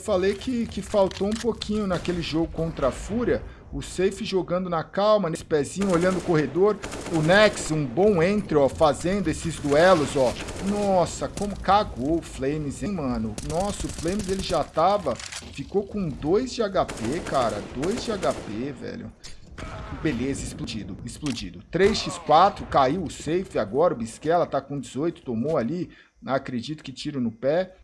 falei que, que faltou um pouquinho naquele jogo contra a Fúria. O Safe jogando na calma, nesse pezinho, olhando o corredor. O Nex, um bom entre ó, fazendo esses duelos, ó. Nossa, como cagou o Flames, hein, mano? Nossa, o Flames ele já tava... Ficou com 2 de HP, cara. 2 de HP, velho. Beleza, explodido, explodido. 3x4, caiu o safe agora, o Bisquela tá com 18, tomou ali, acredito que tiro no pé.